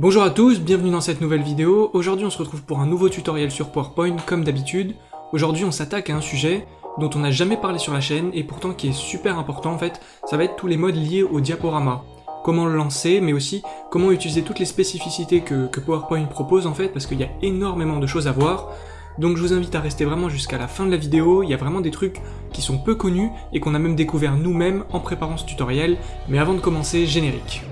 Bonjour à tous, bienvenue dans cette nouvelle vidéo. Aujourd'hui on se retrouve pour un nouveau tutoriel sur PowerPoint comme d'habitude. Aujourd'hui on s'attaque à un sujet dont on n'a jamais parlé sur la chaîne et pourtant qui est super important en fait, ça va être tous les modes liés au diaporama. Comment le lancer, mais aussi comment utiliser toutes les spécificités que, PowerPoint propose en fait, parce qu'il y a énormément de choses à voir. Donc je vous invite à rester vraiment jusqu'à la fin de la vidéo, il y a vraiment des trucs qui sont peu connus et qu'on a même découvert nous-mêmes en préparant ce tutoriel, mais avant de commencer, générique.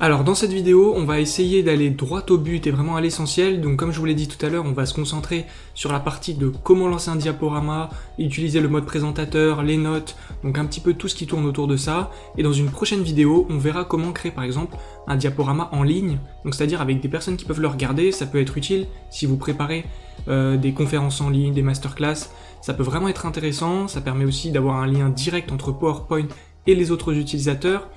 Alors dans cette vidéo, on va essayer d'aller droit au but et vraiment à l'essentiel, donc comme je vous l'ai dit tout à l'heure, on va se concentrer sur la partie de comment lancer un diaporama, utiliser le mode présentateur, les notes, donc un petit peu tout ce qui tourne autour de ça, et dans une prochaine vidéo, on verra comment créer par exemple un diaporama en ligne, donc c'est-à-dire avec des personnes qui peuvent le regarder, ça peut être utile. Si vous préparez euh, des conférences en ligne, des masterclass, ça peut vraiment être intéressant, ça permet aussi d'avoir un lien direct entre PowerPoint les autres utilisateurs.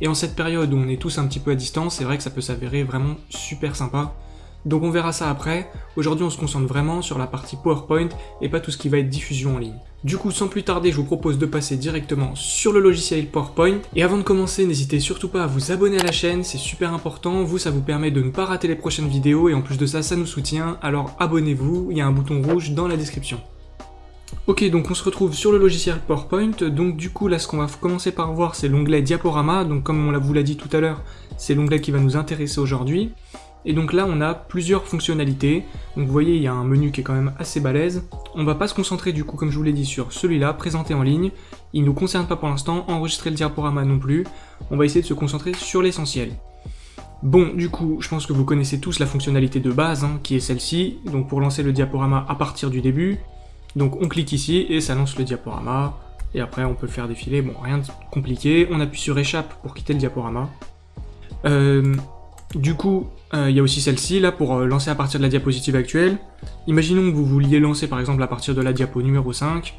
Et en cette période où on est tous un petit peu à distance, c'est vrai que ça peut s'avérer vraiment super sympa. Donc on verra ça après. Aujourd'hui on se concentre vraiment sur la partie PowerPoint et pas tout ce qui va être diffusion en ligne. Du coup sans plus tarder je vous propose de passer directement sur le logiciel PowerPoint. Et avant de commencer n'hésitez surtout pas à vous abonner à la chaîne, c'est super important. Vous ça vous permet de ne pas rater les prochaines vidéos et en plus de ça ça nous soutient. Alors abonnez-vous, il y a un bouton rouge dans la description. Ok, donc on se retrouve sur le logiciel PowerPoint, donc du coup là ce qu'on va commencer par voir c'est l'onglet Diaporama, donc comme on vous l'a dit tout à l'heure, c'est l'onglet qui va nous intéresser aujourd'hui. Et donc là on a plusieurs fonctionnalités, donc vous voyez il y a un menu qui est quand même assez balèze. On va pas se concentrer du coup comme je vous l'ai dit sur celui-là, présenter en ligne, il ne nous concerne pas pour l'instant, enregistrer le diaporama non plus, on va essayer de se concentrer sur l'essentiel. Bon, du coup, je pense que vous connaissez tous la fonctionnalité de base, hein, qui est celle-ci, donc pour lancer le diaporama à partir du début, donc on clique ici et ça lance le diaporama. Et après on peut le faire défiler, bon rien de compliqué. On appuie sur échappe pour quitter le diaporama. Euh, du coup, euh, il y a aussi celle-ci là pour euh, lancer à partir de la diapositive actuelle. Imaginons que vous vouliez lancer par exemple à partir de la diapo numéro 5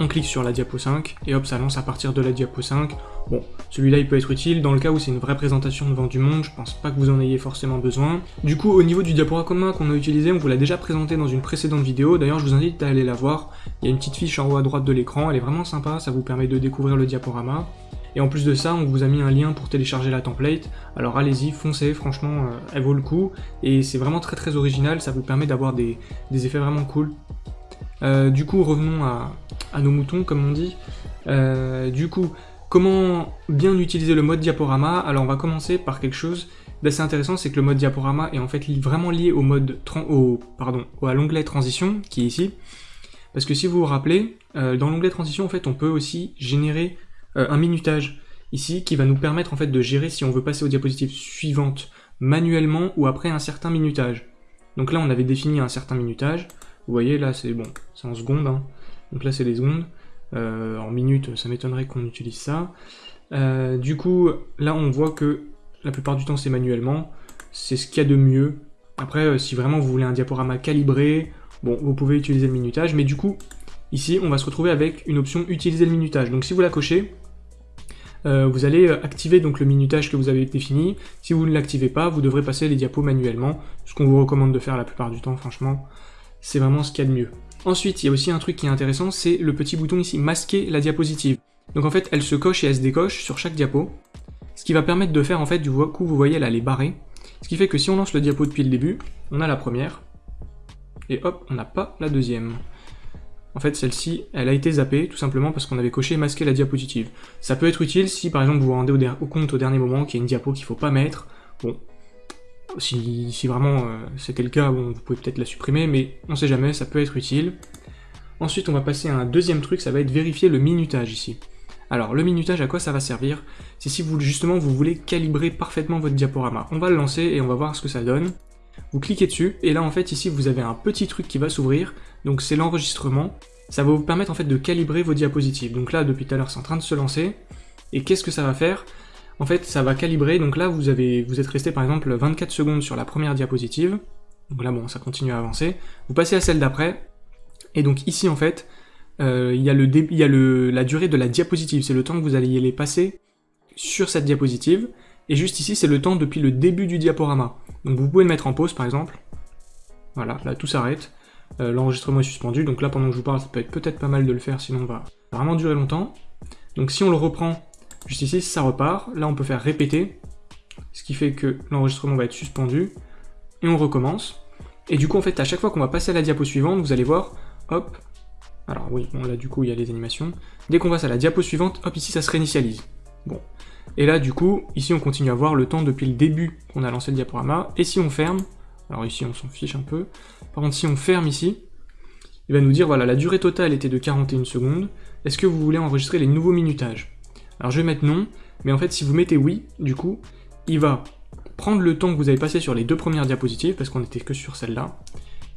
on clique sur la diapo 5, et hop, ça lance à partir de la diapo 5. Bon, celui-là, il peut être utile dans le cas où c'est une vraie présentation devant du monde, je pense pas que vous en ayez forcément besoin. Du coup, au niveau du diaporama qu'on a utilisé, on vous l'a déjà présenté dans une précédente vidéo, d'ailleurs, je vous invite à aller la voir. Il y a une petite fiche en haut à droite de l'écran, elle est vraiment sympa, ça vous permet de découvrir le diaporama. Et en plus de ça, on vous a mis un lien pour télécharger la template, alors allez-y, foncez, franchement, euh, elle vaut le coup, et c'est vraiment très très original, ça vous permet d'avoir des, des effets vraiment cool. Euh, du coup, revenons à, nos moutons, comme on dit. Euh, du coup, comment bien utiliser le mode diaporama? Alors, on va commencer par quelque chose d'assez intéressant, c'est que le mode diaporama est en fait vraiment lié au mode au, pardon, à l'onglet transition, qui est ici. Parce que si vous vous rappelez, euh, dans l'onglet transition, en fait, on peut aussi générer un minutage ici, qui va nous permettre de gérer si on veut passer aux diapositives suivantes manuellement ou après un certain minutage. Donc là, on avait défini un certain minutage. Vous voyez, là, c'est bon, c'est en secondes. Hein. Donc là, c'est les secondes. Euh, en minutes, ça m'étonnerait qu'on utilise ça. Euh, du coup, là, on voit que la plupart du temps, c'est manuellement. C'est ce qu'il y a de mieux. Après, euh, si vraiment vous voulez un diaporama calibré, bon, vous pouvez utiliser le minutage. Mais du coup, ici, on va se retrouver avec une option « Utiliser le minutage ». Donc si vous la cochez, vous allez activer donc le minutage que vous avez défini. Si vous ne l'activez pas, vous devrez passer les diapos manuellement, ce qu'on vous recommande de faire la plupart du temps, franchement c'est vraiment ce qu'il y a de mieux. Ensuite, il y a aussi un truc qui est intéressant, c'est le petit bouton ici, masquer la diapositive. Donc en fait, elle se coche et elle se décoche sur chaque diapo, ce qui va permettre de faire en fait, du coup, vous voyez, elle est barrée, ce qui fait que si on lance le diapo depuis le début, on a la première, et hop, on n'a pas la deuxième. En fait, celle-ci, elle a été zappée, tout simplement parce qu'on avait coché masquer la diapositive. Ça peut être utile si, par exemple, vous vous rendez au, compte au dernier moment qu'il y a une diapo qu'il faut pas mettre. Bon, si, vraiment euh, c'était le cas, vous pouvez peut-être la supprimer, mais on sait jamais, ça peut être utile. Ensuite, on va passer à un deuxième truc, ça va être vérifier le minutage ici. Alors, le minutage, à quoi ça va servir? C'est si vous, justement, vous voulez calibrer parfaitement votre diaporama. On va le lancer et on va voir ce que ça donne. Vous cliquez dessus, et là, en fait, ici, vous avez un petit truc qui va s'ouvrir, donc c'est l'enregistrement. Ça va vous permettre, en fait, de calibrer vos diapositives. Donc là, depuis tout à l'heure, c'est en train de se lancer. Et qu'est-ce que ça va faire? En fait, ça va calibrer, donc là, vous, avez, vous êtes resté par exemple 24 secondes sur la première diapositive, donc là, bon, ça continue à avancer, vous passez à celle d'après, et donc ici, en fait, euh, il y a, la durée de la diapositive, c'est le temps que vous alliez les passer sur cette diapositive, Et juste ici, c'est le temps depuis le début du diaporama. Donc vous pouvez le mettre en pause par exemple. Voilà, là tout s'arrête. Euh, l'enregistrement est suspendu, donc là pendant que je vous parle, ça peut être peut-être pas mal de le faire, sinon on va vraiment durer longtemps. Donc si on le reprend juste ici, ça repart. Là on peut faire répéter, ce qui fait que l'enregistrement va être suspendu. Et on recommence. Et du coup en fait, à chaque fois qu'on va passer à la diapo suivante, vous allez voir, hop, alors oui, bon là du coup il y a les animations. Dès qu'on passe à la diapo suivante, hop ici ça se réinitialise. Bon. Et là du coup, ici on continue à voir le temps depuis le début qu'on a lancé le diaporama. Et si on ferme, alors ici on s'en fiche un peu. Par contre si on ferme ici, il va nous dire voilà la durée totale était de 41 secondes. Est-ce que vous voulez enregistrer les nouveaux minutages? Alors je vais mettre non, mais en fait si vous mettez oui, du coup, il va prendre le temps que vous avez passé sur les deux premières diapositives, parce qu'on n'était que sur celle-là,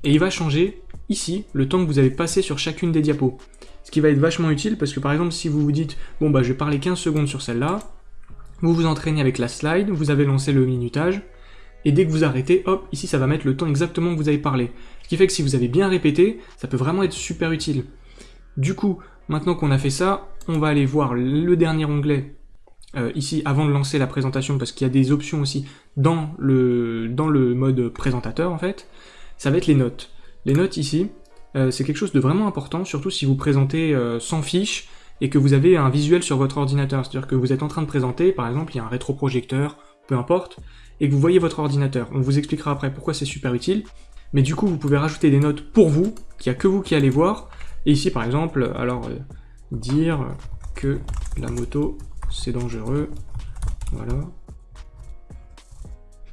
et il va changer ici le temps que vous avez passé sur chacune des diapos. Ce qui va être vachement utile parce que par exemple si vous vous dites bon bah je vais parler 15 secondes sur celle-là, vous vous entraînez avec la slide, vous avez lancé le minutage, et dès que vous arrêtez, hop, ici ça va mettre le temps exactement que vous avez parlé. Ce qui fait que si vous avez bien répété, ça peut vraiment être super utile. Du coup, maintenant qu'on a fait ça, on va aller voir le dernier onglet euh, ici avant de lancer la présentation parce qu'il y a des options aussi dans le, mode présentateur en fait ça va être les notes. Les notes ici, euh, c'est quelque chose de vraiment important, surtout si vous présentez euh, sans fiche et que vous avez un visuel sur votre ordinateur. C'est-à-dire que vous êtes en train de présenter, par exemple, il y a un rétroprojecteur, peu importe, et que vous voyez votre ordinateur. On vous expliquera après pourquoi c'est super utile. Mais du coup, vous pouvez rajouter des notes pour vous, qu'il n'y a que vous qui allez voir. Et ici, par exemple, alors, dire que la moto, c'est dangereux. Voilà.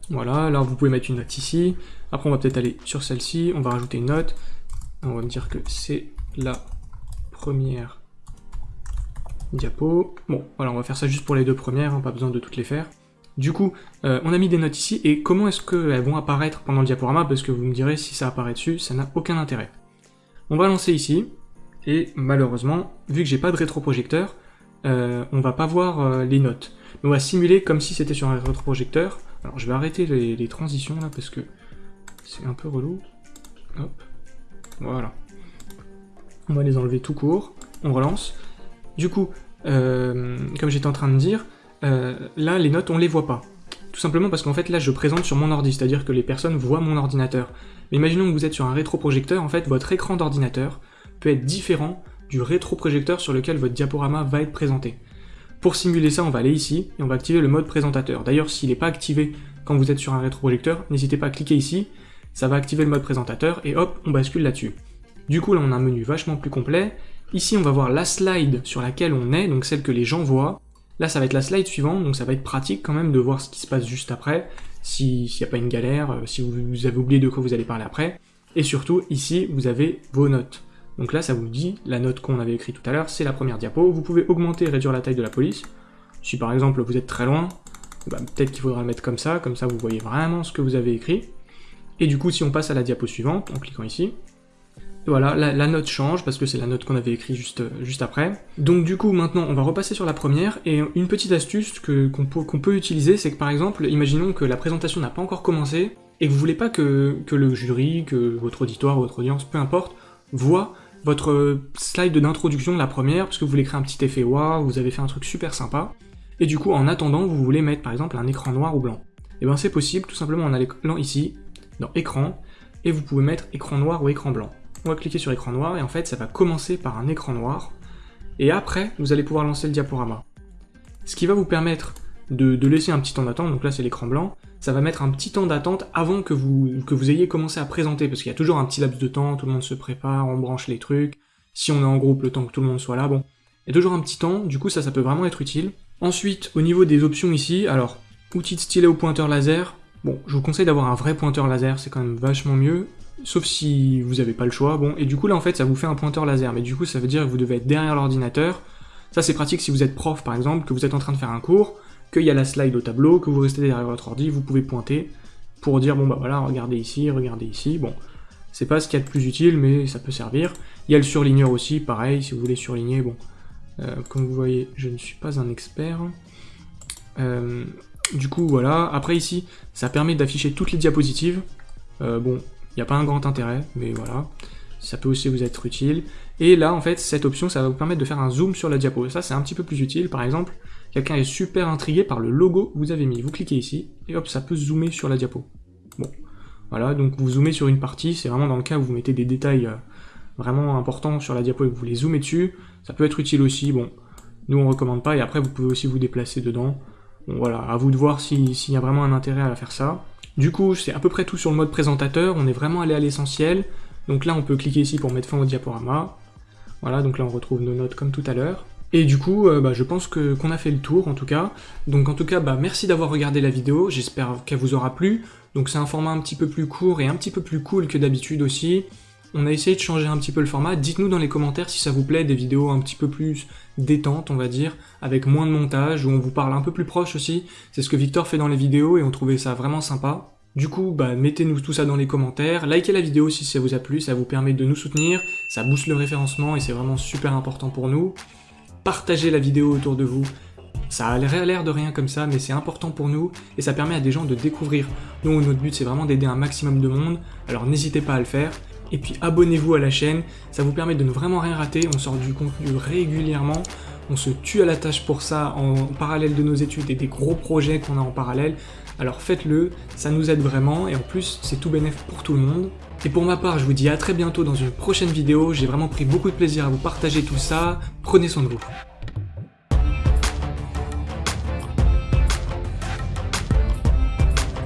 Voilà, alors vous pouvez mettre une note ici. Après, on va peut-être aller sur celle-ci, on va rajouter une note. On va me dire que c'est la première diapo. Bon, voilà, on va faire ça juste pour les deux premières, hein, pas besoin de toutes les faire. Du coup, euh, on a mis des notes ici, et comment est-ce qu'elles vont apparaître pendant le diaporama? Parce que vous me direz, si ça apparaît dessus, ça n'a aucun intérêt. On va lancer ici, et malheureusement, vu que j'ai pas de rétroprojecteur, euh, on va pas voir euh, les notes. on va simuler comme si c'était sur un rétroprojecteur. Alors je vais arrêter les, transitions là, parce que c'est un peu relou. Hop. Voilà. On va les enlever tout court. On relance. Du coup, euh, comme j'étais en train de dire, là, les notes, on les voit pas. Tout simplement parce qu'en fait, là, je présente sur mon ordi, c'est-à-dire que les personnes voient mon ordinateur. Mais imaginons que vous êtes sur un rétroprojecteur, en fait, votre écran d'ordinateur peut être différent du rétroprojecteur sur lequel votre diaporama va être présenté. Pour simuler ça, on va aller ici, et on va activer le mode présentateur. D'ailleurs, s'il n'est pas activé quand vous êtes sur un rétroprojecteur, n'hésitez pas à cliquer ici, ça va activer le mode présentateur, et hop, on bascule là-dessus. Du coup, là, on a un menu vachement plus complet. Ici, on va voir la slide sur laquelle on est, donc celle que les gens voient. Là, ça va être la slide suivante, donc ça va être pratique quand même de voir ce qui se passe juste après, s'il n'y a pas une galère, euh, si vous, avez oublié de quoi vous allez parler après. Et surtout, ici, vous avez vos notes. Donc là, ça vous dit, la note qu'on avait écrite tout à l'heure, c'est la première diapo. Vous pouvez augmenter et réduire la taille de la police. Si par exemple, vous êtes très loin, bah, peut-être qu'il faudra le mettre comme ça, comme ça vous voyez vraiment ce que vous avez écrit. Et du coup, si on passe à la diapo suivante, en cliquant ici, voilà, la, note change, parce que c'est la note qu'on avait écrite juste, après. Donc du coup, maintenant, on va repasser sur la première, et une petite astuce qu'on peut, utiliser, c'est que par exemple, imaginons que la présentation n'a pas encore commencé, et que vous voulez pas que, le jury, que votre auditoire, votre audience, peu importe, voit votre slide d'introduction la première, parce que vous voulez créer un petit effet wow, vous avez fait un truc super sympa, et du coup, en attendant, vous voulez mettre par exemple un écran noir ou blanc. Et bien c'est possible, tout simplement en allant ici, dans écran, et vous pouvez mettre écran noir ou écran blanc. On va cliquer sur écran noir, et en fait ça va commencer par un écran noir, et après vous allez pouvoir lancer le diaporama. Ce qui va vous permettre de, laisser un petit temps d'attente, donc là c'est l'écran blanc, ça va mettre un petit temps d'attente avant que vous, que vous ayez commencé à présenter, parce qu'il y a toujours un petit laps de temps, tout le monde se prépare, on branche les trucs, si on est en groupe, le temps que tout le monde soit là, bon. Il y a toujours un petit temps, du coup ça, ça peut vraiment être utile. Ensuite, au niveau des options ici, alors, outil de stylet au pointeur laser, Bon, je vous conseille d'avoir un vrai pointeur laser, c'est quand même vachement mieux, sauf si vous n'avez pas le choix. Bon, et du coup là en fait ça vous fait un pointeur laser, mais du coup ça veut dire que vous devez être derrière l'ordinateur. Ça c'est pratique si vous êtes prof par exemple, que vous êtes en train de faire un cours, qu'il y a la slide au tableau, que vous restez derrière votre ordi, vous pouvez pointer pour dire bon bah voilà, regardez ici, regardez ici, bon. C'est pas ce qu'il y a de plus utile, mais ça peut servir. Il y a le surligneur aussi, pareil, si vous voulez surligner, bon. Euh, comme vous voyez, je ne suis pas un expert. Euh, du coup, voilà. Après, ici, ça permet d'afficher toutes les diapositives. Euh, bon, il n'y a pas un grand intérêt, mais voilà. Ça peut aussi vous être utile. Et là, en fait, cette option, ça va vous permettre de faire un zoom sur la diapo. Ça, c'est un petit peu plus utile. Par exemple, quelqu'un est super intrigué par le logo que vous avez mis. Vous cliquez ici, et hop, ça peut zoomer sur la diapo. Bon, voilà, donc vous zoomez sur une partie, c'est vraiment dans le cas où vous mettez des détails euh, vraiment importants sur la diapo et que vous les zoomez dessus, ça peut être utile aussi, bon, nous on recommande pas, et après vous pouvez aussi vous déplacer dedans. Bon voilà, à vous de voir s'il y a vraiment un intérêt à faire ça. Du coup, c'est à peu près tout sur le mode présentateur, on est vraiment allé à l'essentiel. Donc là, on peut cliquer ici pour mettre fin au diaporama. Voilà, donc là on retrouve nos notes comme tout à l'heure. Et du coup, euh, bah, je pense qu'on a fait le tour en tout cas. Donc en tout cas, bah, merci d'avoir regardé la vidéo, j'espère qu'elle vous aura plu. Donc c'est un format un petit peu plus court et un petit peu plus cool que d'habitude aussi. On a essayé de changer un petit peu le format, dites-nous dans les commentaires si ça vous plaît, des vidéos un petit peu plus détentes on va dire, avec moins de montage, où on vous parle un peu plus proche aussi. C'est ce que Victor fait dans les vidéos et on trouvait ça vraiment sympa. Du coup, bah, mettez-nous tout ça dans les commentaires, likez la vidéo si ça vous a plu, ça vous permet de nous soutenir, ça booste le référencement et c'est vraiment super important pour nous. Partagez la vidéo autour de vous, ça a l'air de rien comme ça, mais c'est important pour nous et ça permet à des gens de découvrir. Nous, notre but c'est vraiment d'aider un maximum de monde, alors n'hésitez pas à le faire. Et puis abonnez-vous à la chaîne, ça vous permet de ne vraiment rien rater, on sort du contenu régulièrement, on se tue à la tâche pour ça en parallèle de nos études et des gros projets qu'on a en parallèle. Alors faites-le, ça nous aide vraiment et en plus c'est tout bénéf pour tout le monde. Et pour ma part, je vous dis à très bientôt dans une prochaine vidéo, j'ai vraiment pris beaucoup de plaisir à vous partager tout ça, prenez soin de vous.